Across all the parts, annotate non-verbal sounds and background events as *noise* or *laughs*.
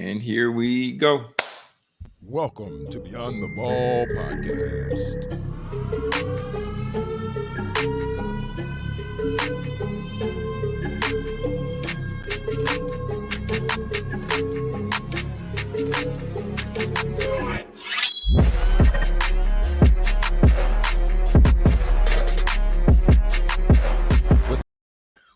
And here we go. Welcome to Beyond the Ball podcast.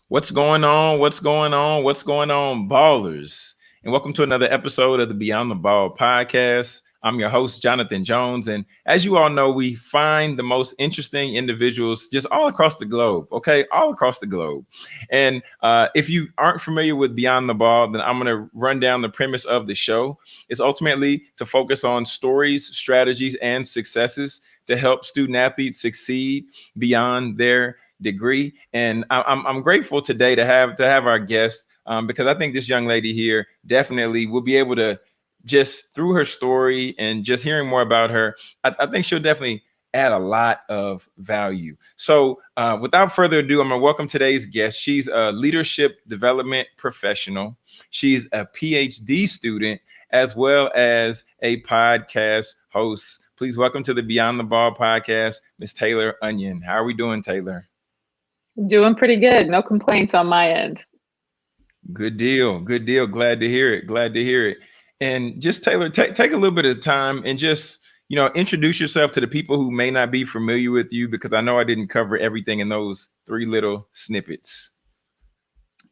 What's going on? What's going on? What's going on, ballers? And welcome to another episode of the Beyond the Ball podcast. I'm your host, Jonathan Jones. And as you all know, we find the most interesting individuals just all across the globe, okay? All across the globe. And uh, if you aren't familiar with Beyond the Ball, then I'm going to run down the premise of the show. It's ultimately to focus on stories, strategies, and successes to help student athletes succeed beyond their degree. And I, am I'm grateful today to have to have our guest um, because I think this young lady here definitely will be able to just through her story and just hearing more about her, I, I think she'll definitely add a lot of value. So uh, without further ado, I'm gonna welcome today's guest. She's a leadership development professional. She's a PhD student as well as a podcast host. Please welcome to the Beyond the Ball podcast, Miss Taylor Onion. How are we doing, Taylor? Doing pretty good. No complaints on my end. Good deal. Good deal. Glad to hear it. Glad to hear it. And just Taylor, take take a little bit of time and just you know introduce yourself to the people who may not be familiar with you because I know I didn't cover everything in those three little snippets.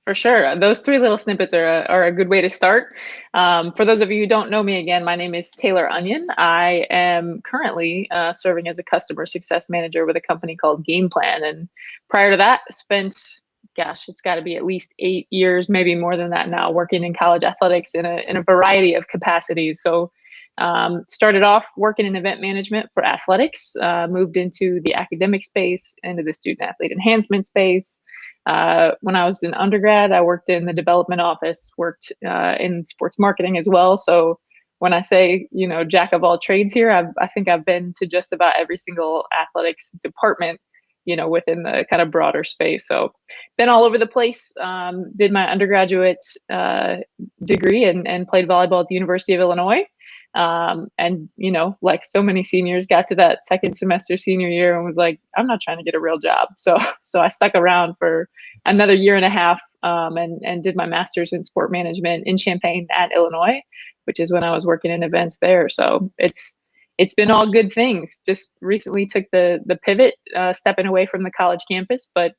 For sure. Those three little snippets are a, are a good way to start. Um, for those of you who don't know me again, my name is Taylor Onion. I am currently uh, serving as a customer success manager with a company called Game Plan. And prior to that, spent, gosh, it's got to be at least eight years, maybe more than that now, working in college athletics in a, in a variety of capacities. So um, started off working in event management for athletics, uh, moved into the academic space, into the student athlete enhancement space, uh, when I was in undergrad, I worked in the development office, worked uh, in sports marketing as well. So when I say, you know, jack of all trades here, I've, I think I've been to just about every single athletics department, you know, within the kind of broader space. So been all over the place. Um, did my undergraduate uh, degree and, and played volleyball at the University of Illinois um, and you know like so many seniors got to that second semester senior year and was like i'm not trying to get a real job *laughs* so so i stuck around for another year and a half um, and and did my master's in sport management in champaign at illinois which is when i was working in events there so it's it's been all good things just recently took the the pivot uh, stepping away from the college campus but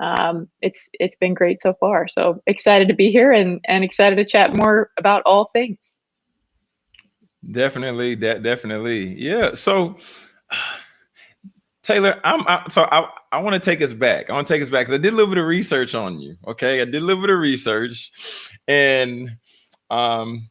um, it's it's been great so far so excited to be here and and excited to chat more about all things Definitely, that definitely, yeah. So, *sighs* Taylor, I'm I, so I I want to take us back. I want to take us back because I did a little bit of research on you. Okay, I did a little bit of research, and um,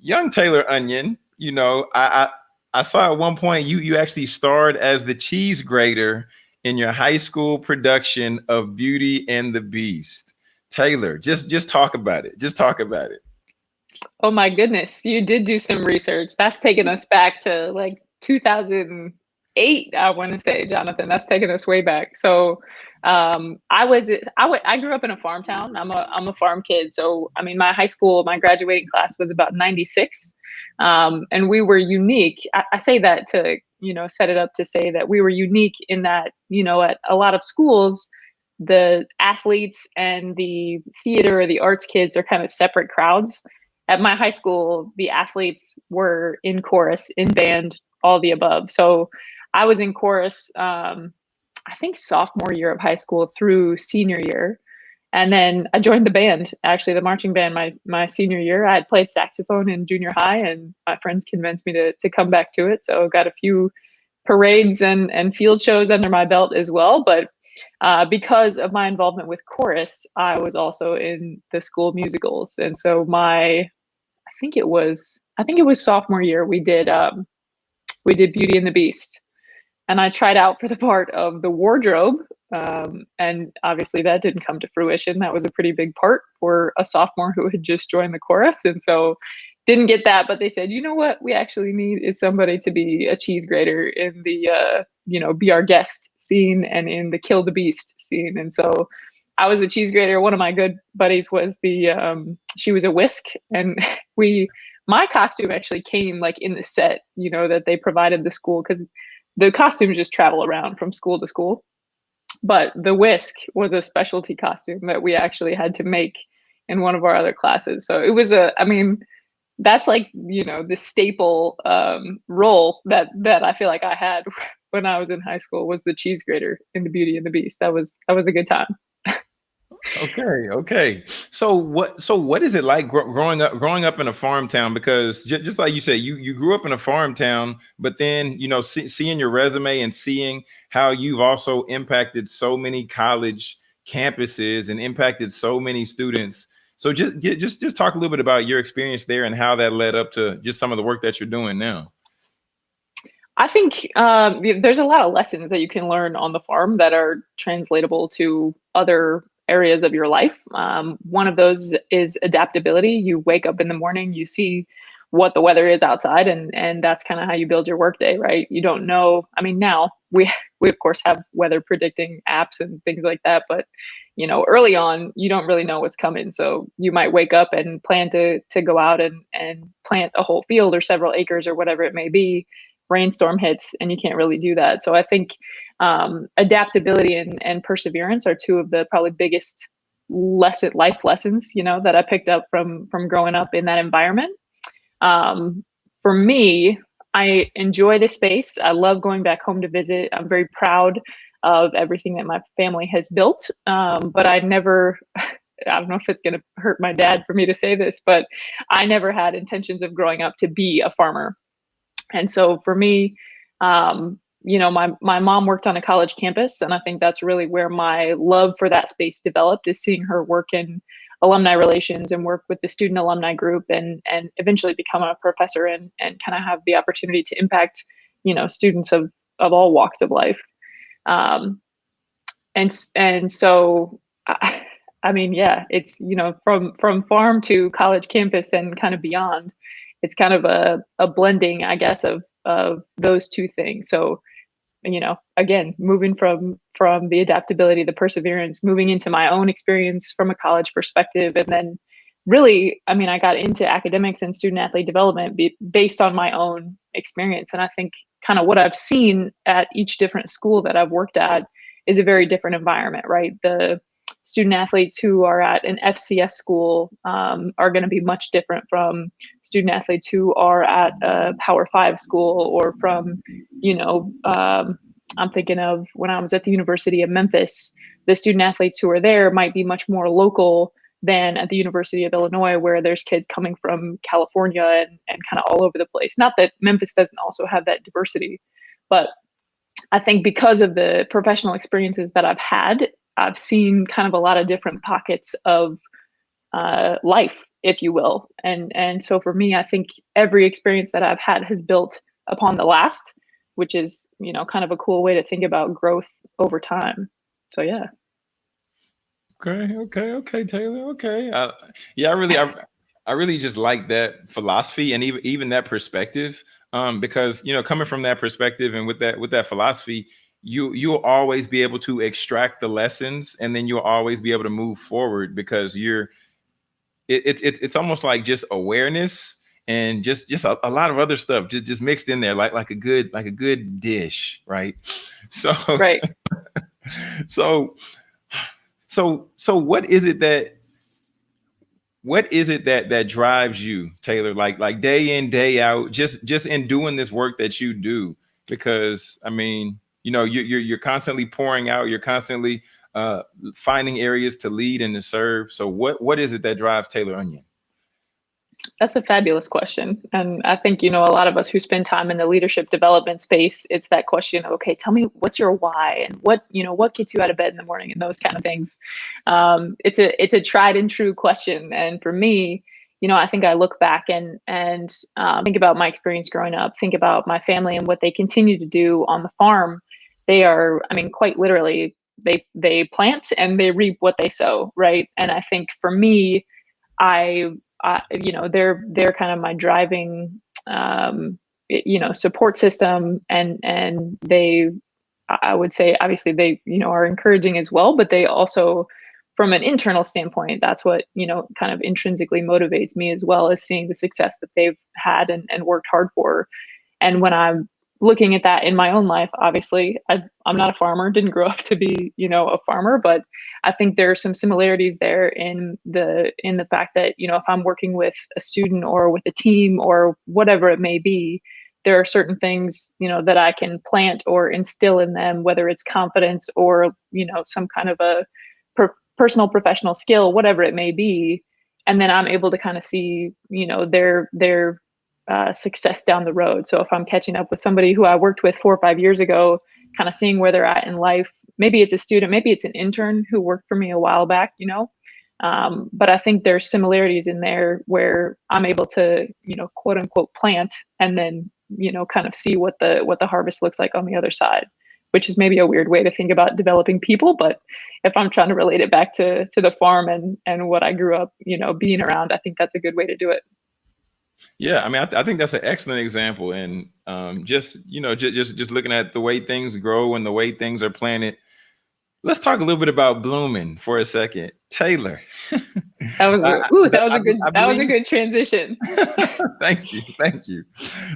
young Taylor Onion, you know, I I, saw at one point you you actually starred as the cheese grater in your high school production of Beauty and the Beast. Taylor, just just talk about it. Just talk about it. Oh my goodness, you did do some research. That's taking us back to like 2008, I want to say, Jonathan. That's taking us way back. So um, I was I, w- I grew up in a farm town. I'm a I'm a farm kid. So I mean, my high school, my graduating class was about 96, um, and we were unique. I, I say that to you know set it up to say that we were unique in that you know at a lot of schools the athletes and the theater or the arts kids are kind of separate crowds at my high school, the athletes were in chorus, in band, all the above. So I was in chorus, um, I think sophomore year of high school through senior year. And then I joined the band, actually the marching band my my senior year. I had played saxophone in junior high and my friends convinced me to to come back to it. So got a few parades and and field shows under my belt as well. But uh, because of my involvement with chorus, I was also in the school musicals, and so my, I think it was, I think it was sophomore year. We did, um, we did Beauty and the Beast, and I tried out for the part of the wardrobe, um, and obviously that didn't come to fruition. That was a pretty big part for a sophomore who had just joined the chorus, and so didn't get that, but they said, you know what, we actually need is somebody to be a cheese grater in the, uh, you know, be our guest scene and in the kill the beast scene. And so I was a cheese grater. One of my good buddies was the um, she was a whisk, and *laughs* we my costume actually came like in the set, you know, that they provided the school because the costumes just travel around from school to school. But the whisk was a specialty costume that we actually had to make in one of our other classes. So it was a, I mean, that's like you know the staple um, role that that I feel like I had *laughs* when I was in high school was the cheese grater in the Beauty and the Beast. That was that was a good time. Okay, okay. So what so what is it like gr- growing up growing up in a farm town? Because just like you said, you you grew up in a farm town, but then you know see, seeing your resume and seeing how you've also impacted so many college campuses and impacted so many students so just get, just just talk a little bit about your experience there and how that led up to just some of the work that you're doing now. I think um, there's a lot of lessons that you can learn on the farm that are translatable to other areas of your life. Um, one of those is adaptability. You wake up in the morning, you see what the weather is outside, and and that's kind of how you build your workday, right? You don't know. I mean, now *laughs* we we of course have weather predicting apps and things like that, but you know early on you don't really know what's coming so you might wake up and plan to to go out and and plant a whole field or several acres or whatever it may be rainstorm hits and you can't really do that so i think um, adaptability and, and perseverance are two of the probably biggest lesson life lessons you know that i picked up from from growing up in that environment um, for me i enjoy the space i love going back home to visit i'm very proud of everything that my family has built. Um, but I never, *laughs* I don't know if it's going to hurt my dad for me to say this, but I never had intentions of growing up to be a farmer. And so for me, um, you know, my my mom worked on a college campus, and I think that's really where my love for that space developed. Is seeing her work in alumni relations and work with the student alumni group, and and eventually become a professor and and kind of have the opportunity to impact, you know, students of of all walks of life. Um, and and so I, I mean, yeah, it's you know from from farm to college campus and kind of beyond. It's kind of a a blending, I guess, of of those two things. So you know again moving from from the adaptability the perseverance moving into my own experience from a college perspective and then really i mean i got into academics and student athlete development be, based on my own experience and i think kind of what I've seen at each different school that I've worked at is a very different environment, right? The student athletes who are at an FCS school um, are going to be much different from student athletes who are at a Power Five school or from, you know, um, I'm thinking of when I was at the University of Memphis, the student athletes who are there might be much more local than at the University of Illinois, where there's kids coming from California and, and kind of all over the place. Not that Memphis doesn't also have that diversity, but I think because of the professional experiences that I've had, I've seen kind of a lot of different pockets of uh, life, if you will. And and so for me, I think every experience that I've had has built upon the last, which is you know kind of a cool way to think about growth over time. So yeah. Okay, okay, okay, Taylor. Okay, uh, yeah, I really, I, I really just like that philosophy and even even that perspective. Um, because you know, coming from that perspective and with that with that philosophy, you you'll always be able to extract the lessons, and then you'll always be able to move forward because you're. It's it, it's it's almost like just awareness and just just a, a, lot of other stuff just just mixed in there like like a good like a good dish, right? *laughs* So right. *laughs* so so so what is it that what is it that that drives you taylor like like day in day out just just in doing this work that you do because i mean you know you're you're, constantly pouring out you're constantly uh finding areas to lead and to serve so what what is it that drives taylor onion that's a fabulous question. And I think, you know, a lot of us who spend time in the leadership development space, it's that question, okay, tell me what's your why and what, you know, what gets you out of bed in the morning and those kind of things. Um, it's a it's a tried and true question. And for me, you know, I think I look back and and um, think about my experience growing up, think about my family and what they continue to do on the farm. They are, I mean, quite literally, they they plant and they reap what they sow, right? And I think for me, I you know, they're they're kind of my driving, um, you know, support system, and and they, I would say, obviously they, you know, are encouraging as well, but they also from an internal standpoint, that's what, you know, kind of intrinsically motivates me as well as seeing the success that they've had and, and worked hard for. And when I'm looking at that in my own life, obviously, I, I'm not a farmer, didn't grow up to be, you know, a farmer, but I think there are some similarities there in the in the fact that, you know, if I'm working with a student or with a team or whatever it may be, there are certain things, you know, that I can plant or instill in them, whether it's confidence or, you know, some kind of a personal professional skill whatever it may be. And then i'm able to kind of see you know their their uh, success down the road. So if i'm catching up with somebody who i worked with four or five years ago kind of seeing where they're at in life maybe it's a student maybe it's an intern who worked for me a while back you know? Um, but i think there's similarities in there where i'm able to you know quote unquote plant and then you know kind of see what the what the harvest looks like on the other side which is maybe a weird way to think about developing people but if i'm trying to relate it back to to the farm and and what i grew up you know being around i think that's a good way to do it yeah i mean i, th- I think that's an excellent example and um, just you know just, just just looking at the way things grow and the way things are planted. Let's talk a little bit about blooming for a second. Taylor. *laughs* That was a, ooh, that was a good I, I that was a good transition. *laughs* *laughs* Thank you thank you.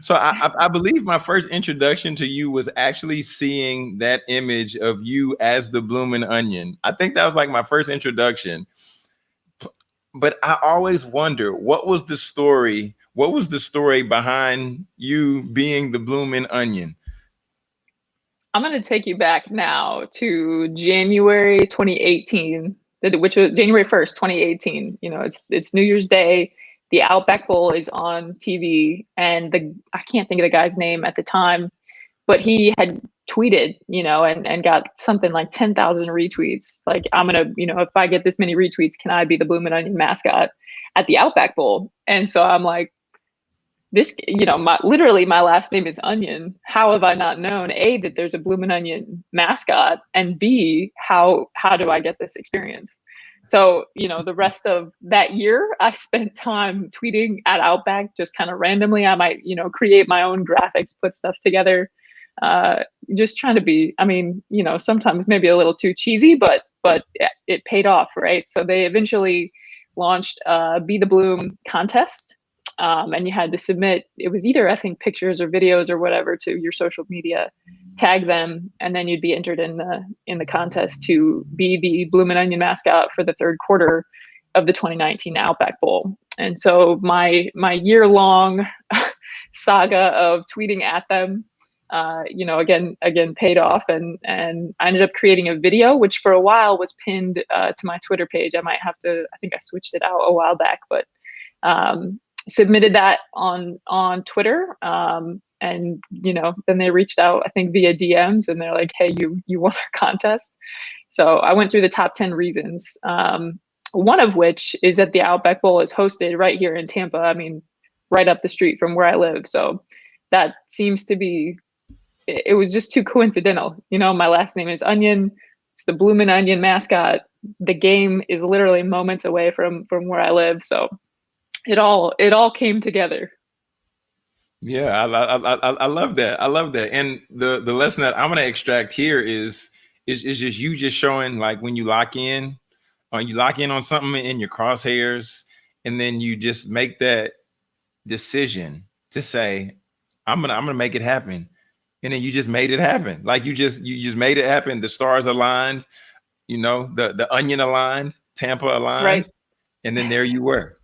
So I, I believe my first introduction to you was actually seeing that image of you as the blooming onion. I think that was like my first introduction. But i always wonder what was the story what was the story behind you being the blooming onion i'm going to take you back now to january 2018 which was January 1st, 2018. You know, it's it's New Year's Day. The Outback Bowl is on TV, and the I can't think of the guy's name at the time, but he had tweeted, you know, and and got something like 10,000 retweets. Like, I'm gonna, you know, if I get this many retweets, can I be the Bloomin' Onion mascot at the Outback Bowl? And so I'm like, this, you know, my literally my last name is Onion. How have I not known a that there's a Bloomin' Onion mascot, and b how how do I get this experience? So you know, the rest of that year, I spent time tweeting at Outback, just kind of randomly. I might you know create my own graphics, put stuff together, uh, just trying to be. I mean, you know, sometimes maybe a little too cheesy, but but it paid off, right? So they eventually launched uh, Be the Bloom contest um, and you had to submit it was either i think pictures or videos or whatever to your social media tag them and then you'd be entered in the in the contest to be the bloomin' onion mascot for the third quarter of the 2019 outback bowl and so my my year long *laughs* saga of tweeting at them uh, you know, again, again, paid off, and and I ended up creating a video, which for a while was pinned uh, to my Twitter page. I might have to, I think I switched it out a while back, but um, submitted that on on Twitter. Um, and you know, then they reached out, I think via DMs, and they're like, "Hey, you you won our contest." So I went through the top ten reasons. Um, one of which is that the Outback Bowl is hosted right here in Tampa. I mean, right up the street from where I live. So that seems to be. It, it was just too coincidental. You know, my last name is Onion. It's the Bloomin' Onion mascot. The game is literally moments away from from where I live. So it all it all came together. Yeah I, I i i love that. I love that. And the the lesson that i'm going to extract here is is is just you just showing like when you lock in or uh, you lock in on something in your crosshairs and then you just make that decision to say i'm gonna i'm gonna make it happen. And then you just made it happen. Like you just you just made it happen. The stars aligned you know the the onion aligned tampa aligned right. and then there you were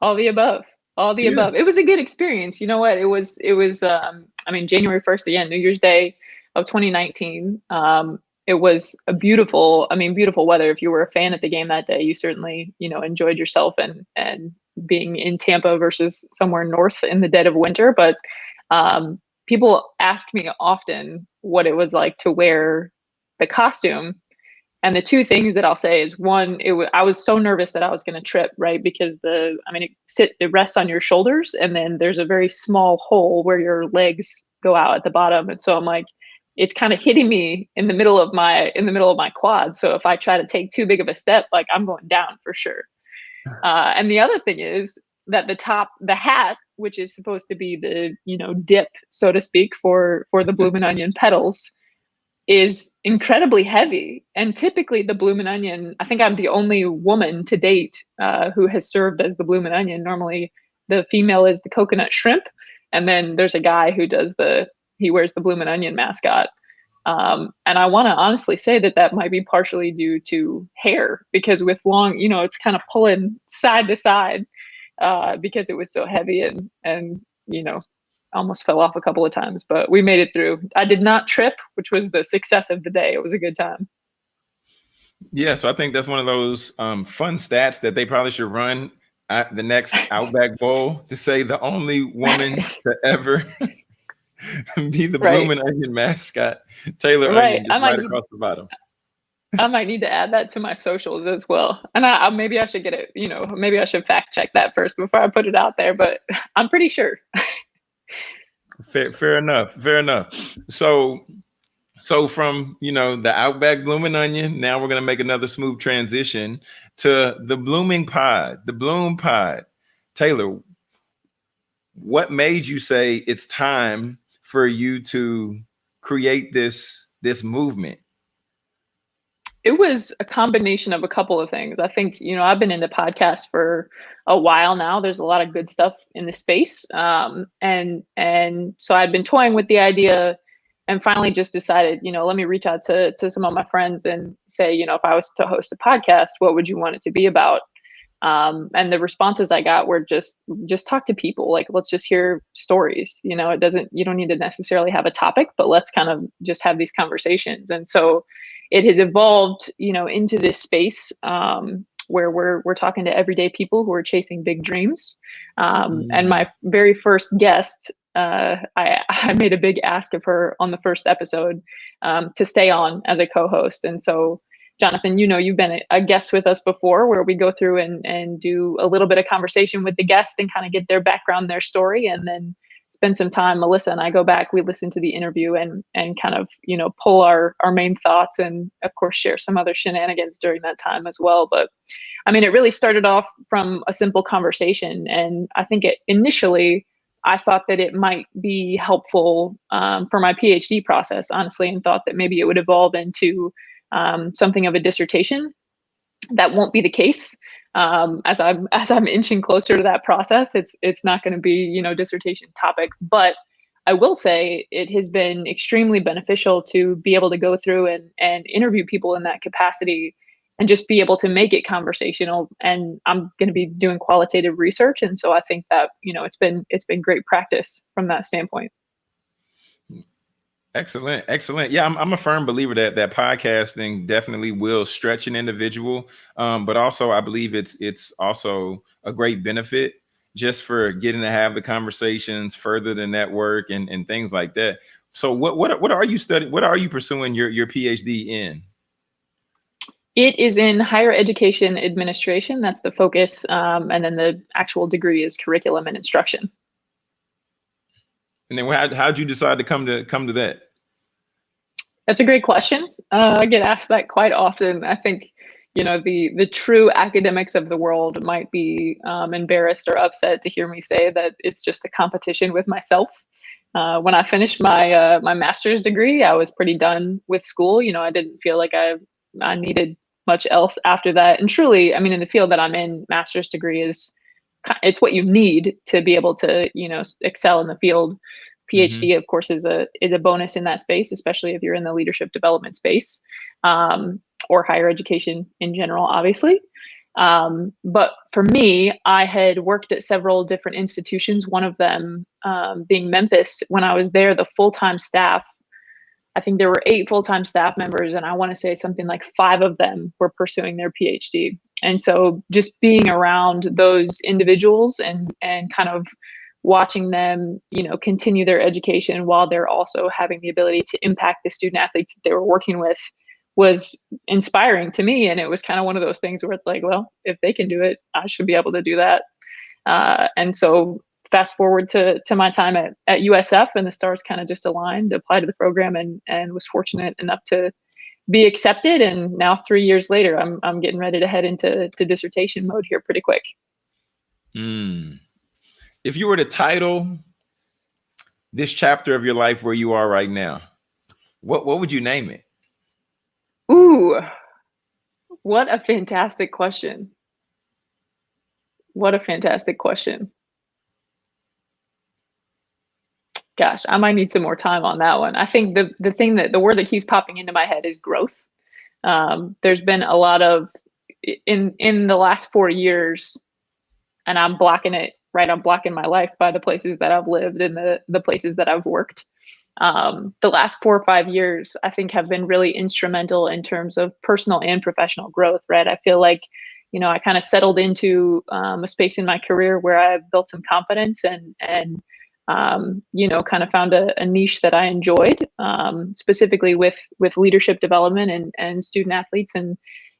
all the above all the yeah. above. It was a good experience. You know what? It was it was um i mean january 1st again new year's day of 2019 um it was a beautiful i mean beautiful weather. If you were a fan at the game that day you certainly you know enjoyed yourself and and being in tampa versus somewhere north in the dead of winter. But um people ask me often what it was like to wear the costume and the two things that I'll say is one, it w- I was so nervous that I was going to trip, right? Because the, I mean, it sit, it rests on your shoulders, and then there's a very small hole where your legs go out at the bottom, and so I'm like, it's kind of hitting me in the middle of my in the middle of my quads. So if I try to take too big of a step, like I'm going down for sure. Uh, and the other thing is that the top, the hat, which is supposed to be the you know dip, so to speak, for for the *laughs* blooming onion petals is incredibly heavy. And typically, the bloomin' onion, I think I'm the only woman to date uh, who has served as the bloomin' onion. Normally, the female is the coconut shrimp, and then there's a guy who does the he wears the bloomin' onion mascot. Um, and I want to honestly say that that might be partially due to hair because with long, you know, it's kind of pulling side to side uh, because it was so heavy and and you know almost fell off a couple of times, but we made it through. I did not trip, which was the success of the day. It was a good time. Yeah, so I think that's one of those um, fun stats that they probably should run at the next Outback Bowl to say the only woman *laughs* to ever *laughs* be the right. blooming onion mascot, Taylor right. Onion, right across the bottom. I might need to add that to my socials as well. And I, I, maybe I should get it, you know, maybe I should fact check that first before I put it out there, but *laughs* I'm pretty sure. Fair, fair enough. Fair enough. So, so from you know the Outback blooming onion, now we're gonna make another smooth transition to the blooming pod, the bloom pod. Taylor, what made you say it's time for you to create this this movement? It was a combination of a couple of things. I think, you know, I've been into podcasts for a while now. There's a lot of good stuff in the space. Um, and and so I'd been toying with the idea and finally just decided, you know, let me reach out to to some of my friends and say, you know, if I was to host a podcast, what would you want it to be about? Um, and the responses I got were just just talk to people. Like let's just hear stories. You know, it doesn't you don't need to necessarily have a topic, but let's kind of just have these conversations. And so it has evolved, you know, into this space um, where we're we're talking to everyday people who are chasing big dreams. Um, mm. And my very first guest, uh, I *laughs* I made a big ask of her on the first episode um, to stay on as a co-host, and so. Jonathan, you know, you've been a guest with us before where we go through and, and do a little bit of conversation with the guest and kind of get their background, their story, and then spend some time melissa and i go back we listen to the interview and and kind of you know pull our our main thoughts and of course share some other shenanigans during that time as well. But i mean it really started off from a simple conversation and i think it initially i thought that it might be helpful um, for my phd process honestly and thought that maybe it would evolve into um, something of a dissertation. That won't be the case um, as I'm *laughs* as I'm inching closer to that process, it's it's not going to be you know dissertation topic, but I will say it has been extremely beneficial to be able to go through and and interview people in that capacity and just be able to make it conversational. And i'm going to be doing qualitative research and so i think that you know it's been it's been great practice from that standpoint Excellent, excellent. Yeah, I'm, I'm a firm believer that that podcasting definitely will stretch an individual, um, but also I believe it's it's also a great benefit just for getting to have the conversations, further the network, and and things like that. So, what what what are you studying? What are you pursuing your your PhD in? It is in higher education administration. That's the focus, um, and then the actual degree is curriculum and instruction. And then how how'd you decide to come to come to that? That's a great question. Uh, I get asked that quite often. I think, you know, the the true academics of the world might be um, embarrassed or upset to hear me say that it's just a competition with myself. Uh, when I finished my uh, my master's degree, I was pretty done with school. You know, I didn't feel like I I needed much else after that. And truly, I mean, in the field that I'm in, master's degree is it's what you need to be able to you know excel in the field phd mm-hmm. of course is a is a bonus in that space especially if you're in the leadership development space um, or higher education in general obviously. Um, but for me i had worked at several different institutions one of them um, being memphis. When i was there the full-time staff i think there were eight full-time staff members and i want to say something like five of them were pursuing their phd and so just being around those individuals and and kind of watching them you know continue their education while they're also having the ability to impact the student athletes that they were working with was inspiring to me. And it was kind of one of those things where it's like well if they can do it i should be able to do that. Uh, and so fast forward to to my time at, at usf and the stars kind of just aligned applied to the program and and was fortunate enough to be accepted. And now three years later i'm, I'm getting ready to head into to dissertation mode here pretty quick. Mm if you were to title this chapter of your life where you are right now, what what would you name it? Ooh, what a fantastic question. What a fantastic question. Gosh, I might need some more time on that one. I think the the thing that the word that keeps popping into my head is growth. Um, there's been a lot of in in the last four years, and I'm blocking it right. I'm blocking my life by the places that I've lived and the the places that I've worked. Um, the last four or five years, I think, have been really instrumental in terms of personal and professional growth. Right, I feel like you know I kind of settled into um, a space in my career where I've built some confidence and and um, you know, kind of found a, a niche that I enjoyed, um, specifically with with leadership development and and student athletes and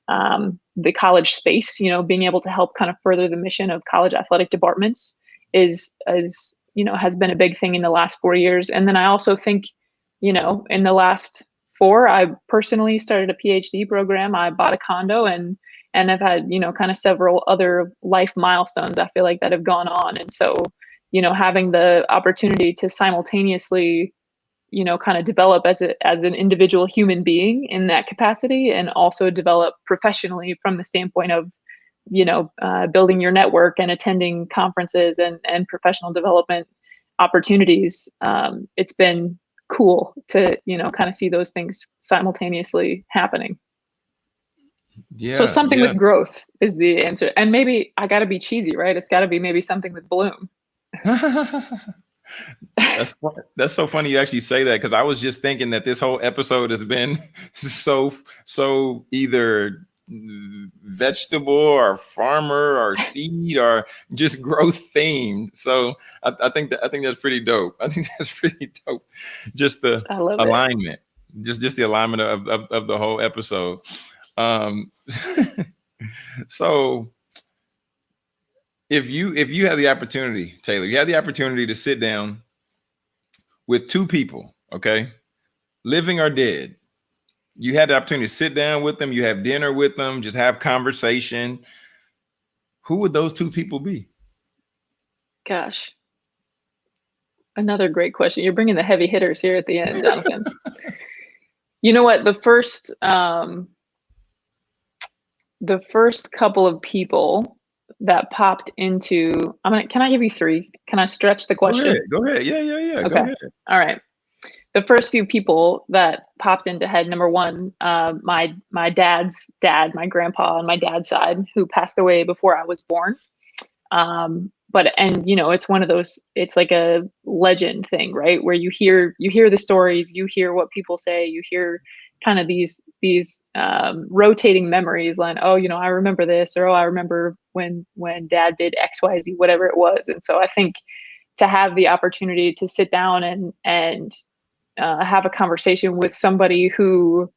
um, the college space. You know, being able to help kind of further the mission of college athletic departments is is you know has been a big thing in the last four years. And then I also think, you know, in the last four, I personally started a PhD program. I bought a condo and and I've had you know kind of several other life milestones. I feel like that have gone on, and so you know having the opportunity to simultaneously you know kind of develop as a as an individual human being in that capacity and also develop professionally from the standpoint of you know uh, building your network and attending conferences and and professional development opportunities. Um, it's been cool to you know kind of see those things simultaneously happening. Yeah so something yeah. with growth is the answer. And maybe i got to be cheesy right? It's got to be maybe something with bloom *laughs* that's that's so funny you actually say that because I was just thinking that this whole episode has been *laughs* so so either vegetable or farmer or seed or just growth themed. So I, I, think that I think that's pretty dope. I think *laughs* that's pretty dope. Just the alignment, it. just just the alignment of, of, of the whole episode. Um, *laughs* so if you if you have the opportunity, Taylor, you have the opportunity to sit down with two people, okay, living or dead. You had the opportunity to sit down with them, you have dinner with them, just have conversation. Who would those two people be? Gosh, another great question. You're bringing the heavy hitters here at the end, Jonathan. *laughs* you know what? The first, um, the first couple of people that popped into I'm gonna can I give you three? Can I stretch the question? Go ahead. Go ahead. Yeah, yeah, yeah. Okay. All right. The first few people that popped into head, number one, uh, my my dad's dad, my grandpa on my dad's side, who passed away before I was born. Um, but and you know, it's one of those. It's like a legend thing, right? Where you hear you hear the stories, you hear what people say, you hear kind of these these um, rotating memories like oh you know i remember this or oh i remember when when dad did xyz whatever it was. And so i think to have the opportunity to sit down and and uh, have a conversation with somebody who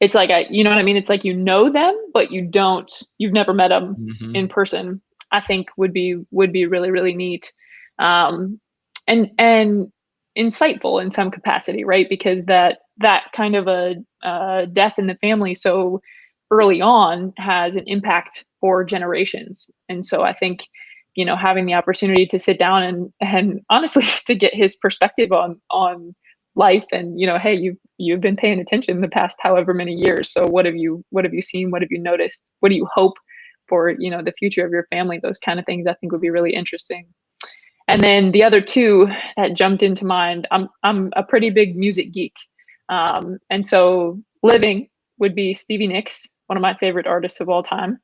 it's like I, you know what i mean? It's like you know them but you don't you've never met them mm-hmm. in person i think would be would be really really neat um and and insightful in some capacity right? Because that that kind of a uh, death in the family so early on has an impact for generations. And so I think, you know, having the opportunity to sit down and and honestly *laughs* to get his perspective on on life and you know, hey, you've you've been paying attention the past however many years. So what have you what have you seen? What have you noticed? What do you hope for, you know, the future of your family? Those kind of things I think would be really interesting. And then the other two that jumped into mind, I'm I'm a pretty big music geek. Um, and so living would be Stevie Nicks, one of my favorite artists of all time.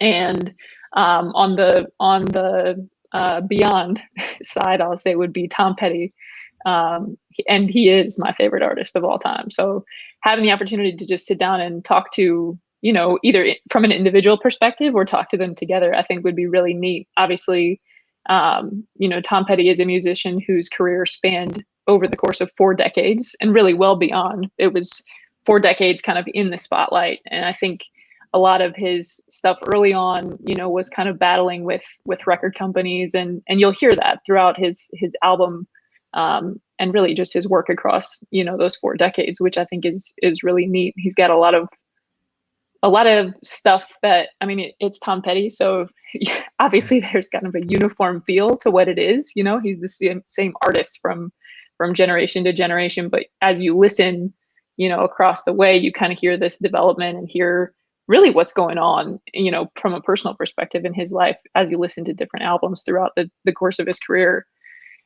And um, on the on the uh, beyond *laughs* side, I'll say would be Tom Petty. Um, and he is my favorite artist of all time. So having the opportunity to just sit down and talk to, you know, either from an individual perspective or talk to them together, I think would be really neat. Obviously, um, you know, Tom Petty is a musician whose career spanned over the course of four decades and really well beyond. It was four decades kind of in the spotlight. And I think a lot of his stuff early on, you know, was kind of battling with with record companies and and you'll hear that throughout his his album um, and really just his work across, you know, those four decades, which I think is is really neat. He's got a lot of a lot of stuff that I mean, it, it's Tom Petty, so *laughs* obviously there's kind of a uniform feel to what it is. You know, he's the same same artist from from generation to generation. But as you listen, you know, across the way, you kind of hear this development and hear really what's going on, you know, from a personal perspective in his life as you listen to different albums throughout the, the course of his career.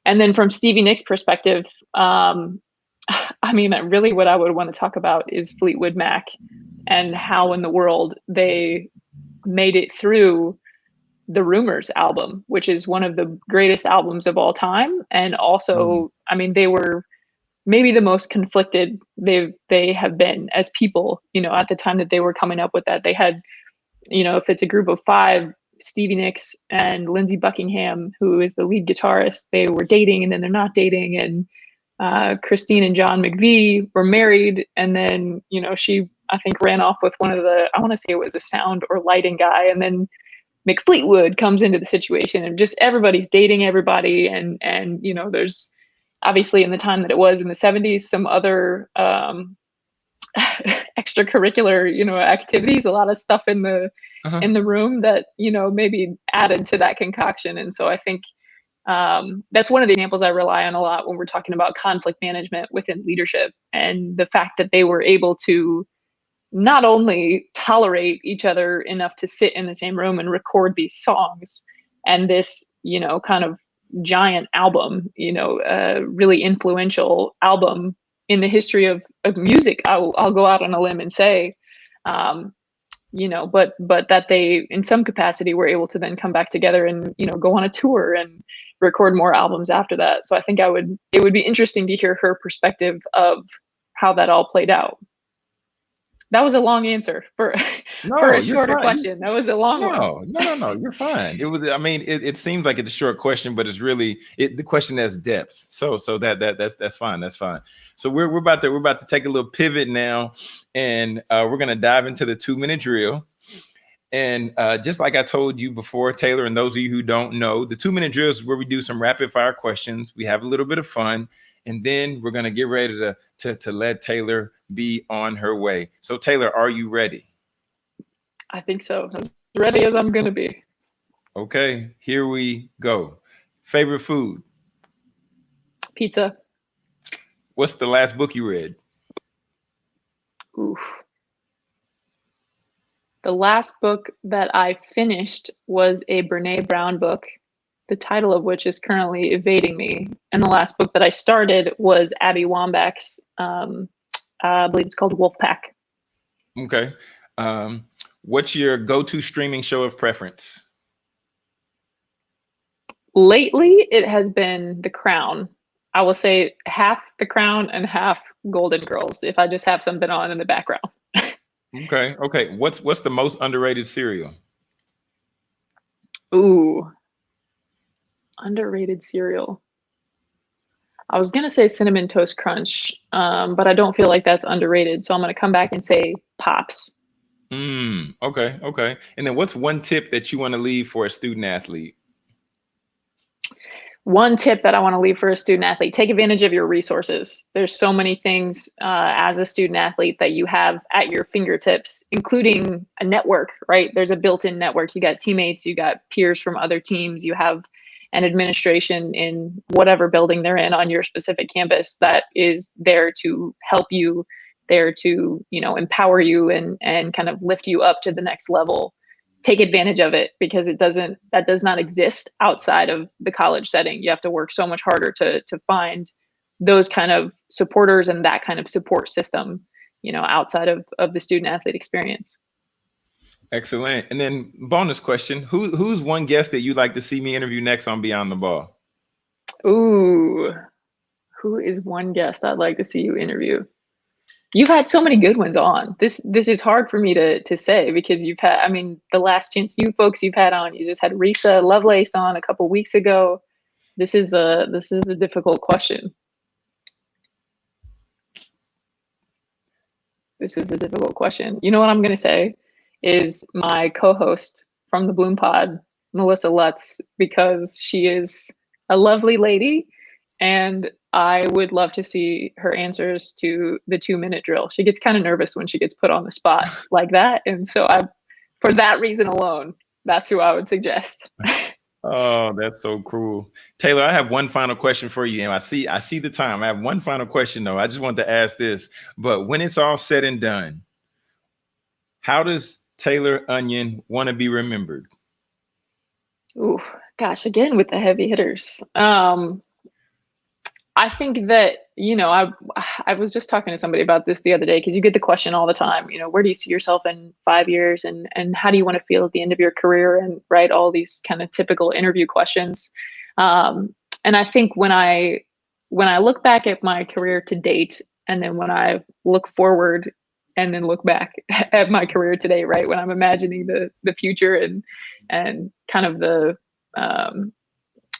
And then from Stevie Nicks' perspective, um, *sighs* I mean, really what I would want to talk about is Fleetwood Mac and how in the world they made it through the Rumours album, which is one of the greatest albums of all time. And also, mm. I mean, they were maybe the most conflicted they they have been as people, you know, at the time that they were coming up with that. They had, you know, if it's a group of five, Stevie Nicks and Lindsey Buckingham, who is the lead guitarist, they were dating and then they're not dating. And uh, Christine and John McVie were married. And then, you know, she, I think, ran off with one of the, I want to say it was a sound or lighting guy. And then Mick Fleetwood comes into the situation and just everybody's dating everybody. And, and, you know, there's obviously in the time that it was in the 70s, some other um, *laughs* extracurricular, you know, activities, a lot of stuff in the, uh-huh. in the room that, you know, maybe added to that concoction. And so I think, um, that's one of the examples I rely on a lot when we're talking about conflict management within leadership and the fact that they were able to not only tolerate each other enough to sit in the same room and record these songs and this, you know, kind of giant album, you know, a really influential album in the history of, of music. I'll, I'll go out on a limb and say, um, you know, but but that they in some capacity were able to then come back together and you know go on a tour and record more albums after that. So I think I would it would be interesting to hear her perspective of how that all played out. That was a long answer for no, for a shorter fine. question. That was a long no, one. No, no, no, you're fine. It was. I mean, it, it seems like it's a short question, but it's really it, the question has depth. So so that that that's that's fine. That's fine. So we're we're about to we're about to take a little pivot now, and uh, we're gonna dive into the two minute drill. And uh, just like I told you before, Taylor, and those of you who don't know, the two minute drill is where we do some rapid fire questions. We have a little bit of fun, and then we're going to get ready to, to, to let Taylor be on her way. So, Taylor, are you ready? I think so. As ready as I'm going to be. Okay, here we go. Favorite food? Pizza. What's the last book you read? Oof. The last book that I finished was a Brene Brown book, the title of which is currently evading me. And the last book that I started was Abby Wambach's, um, uh, I believe it's called Wolfpack. Okay. Um, what's your go-to streaming show of preference? Lately, it has been The Crown. I will say half The Crown and half Golden Girls if I just have something on in the background. Okay. Okay. What's what's the most underrated cereal? Ooh. Underrated cereal. I was gonna say cinnamon toast crunch, um, but I don't feel like that's underrated. So I'm gonna come back and say pops. Mm, okay, okay. And then what's one tip that you want to leave for a student athlete? One tip that I want to leave for a student athlete take advantage of your resources. There's so many things uh, as a student athlete that you have at your fingertips, including a network, right? There's a built in network. You got teammates, you got peers from other teams, you have an administration in whatever building they're in on your specific campus that is there to help you there to you know empower you and and kind of lift you up to the next level take advantage of it because it doesn't that does not exist outside of the college setting. You have to work so much harder to to find those kind of supporters and that kind of support system you know outside of of the student athlete experience. Excellent. And then bonus question who who's one guest that you'd like to see me interview next on beyond the ball? Ooh who is one guest i'd like to see you interview you've had so many good ones on. This this is hard for me to to say because you've had. I mean, the last chance you folks you've had on, you just had Risa Lovelace on a couple weeks ago. This is a this is a difficult question. This is a difficult question. You know what I'm going to say is my co-host from the Bloom Pod, Melissa Lutz, because she is a lovely lady and I would love to see her answers to the two minute drill. She gets kind of nervous when she gets put on the spot *laughs* like that. And so I, for that reason alone, that's who I would suggest. *laughs* Oh, that's so cruel. Taylor, I have one final question for you. And I see I see the time. I have one final question though. I just want to ask this. But when it's all said and done, how does Taylor Onion want to be remembered? Ooh, gosh, again with the heavy hitters. Um, I think that you know I I was just talking to somebody about this the other day because you get the question all the time. You know, where do you see yourself in five years, and and how do you want to feel at the end of your career, and right all these kind of typical interview questions. Um, and I think when I when I look back at my career to date, and then when I look forward and then look back *laughs* at my career today, right? When I'm imagining the the future and and kind of the um,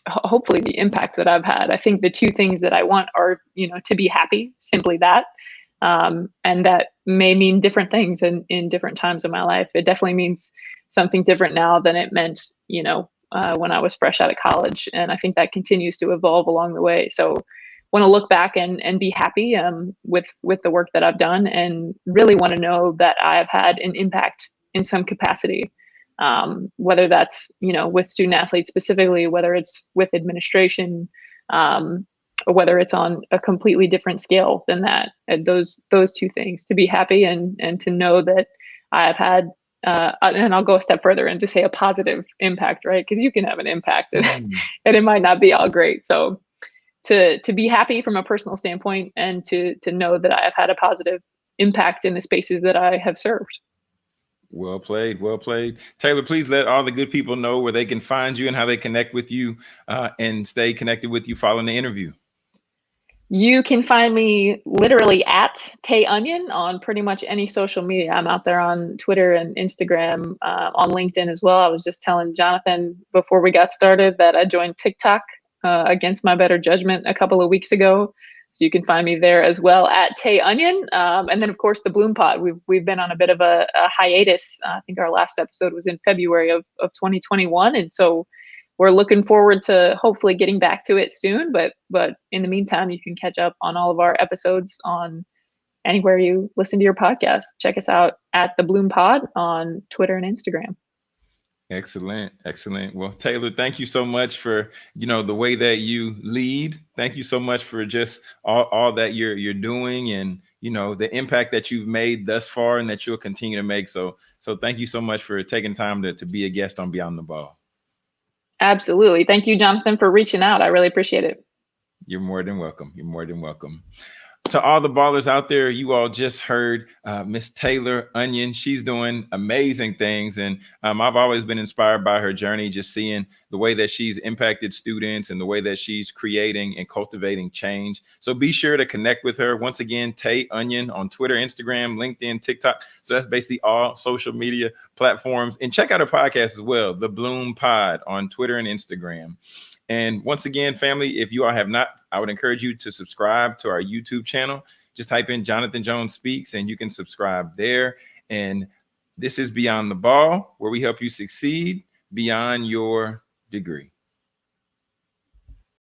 hopefully the impact that I've had. I think the two things that I want are, you know, to be happy, simply that. Um, and that may mean different things in, in different times of my life. It definitely means something different now than it meant, you know, uh, when I was fresh out of college. And I think that continues to evolve along the way. So want to look back and, and be happy um, with, with the work that I've done and really want to know that I've had an impact in some capacity um, whether that's you know with student athletes specifically, whether it's with administration, um, or whether it's on a completely different scale than that. And those those two things to be happy and and to know that I've had. Uh, and I'll go a step further and to say a positive impact, right? Because you can have an impact, and, mm. *laughs* and it might not be all great. So, to to be happy from a personal standpoint, and to to know that I have had a positive impact in the spaces that I have served. Well played, well played. Taylor, please let all the good people know where they can find you and how they connect with you uh, and stay connected with you following the interview. You can find me literally at Tay Onion on pretty much any social media. I'm out there on Twitter and Instagram, uh, on LinkedIn as well. I was just telling Jonathan before we got started that I joined TikTok uh, against my better judgment a couple of weeks ago. So you can find me there as well at Tay Onion. Um, and then of course the Bloom Pod. We've we've been on a bit of a, a hiatus. Uh, I think our last episode was in February of, of 2021. And so we're looking forward to hopefully getting back to it soon. But but in the meantime, you can catch up on all of our episodes on anywhere you listen to your podcast. Check us out at the Bloom Pod on Twitter and Instagram. Excellent. Excellent. Well, Taylor, thank you so much for, you know, the way that you lead. Thank you so much for just all, all that you're you're doing and, you know, the impact that you've made thus far and that you'll continue to make. So, so thank you so much for taking time to, to be a guest on Beyond the Ball. Absolutely. Thank you, Jonathan, for reaching out. I really appreciate it. You're more than welcome. You're more than welcome to all the ballers out there, you all just heard uh, Miss Taylor Onion. She's doing amazing things. And um, I've always been inspired by her journey, just seeing the way that she's impacted students and the way that she's creating and cultivating change. So be sure to connect with her. Once again, Tay Onion on Twitter, Instagram, LinkedIn, TikTok. So that's basically all social media platforms. And check out her podcast as well, The Bloom Pod on Twitter and Instagram. And once again, family, if you all have not, I would encourage you to subscribe to our YouTube channel. Just type in Jonathan Jones Speaks and you can subscribe there. And this is Beyond the Ball, where we help you succeed beyond your degree.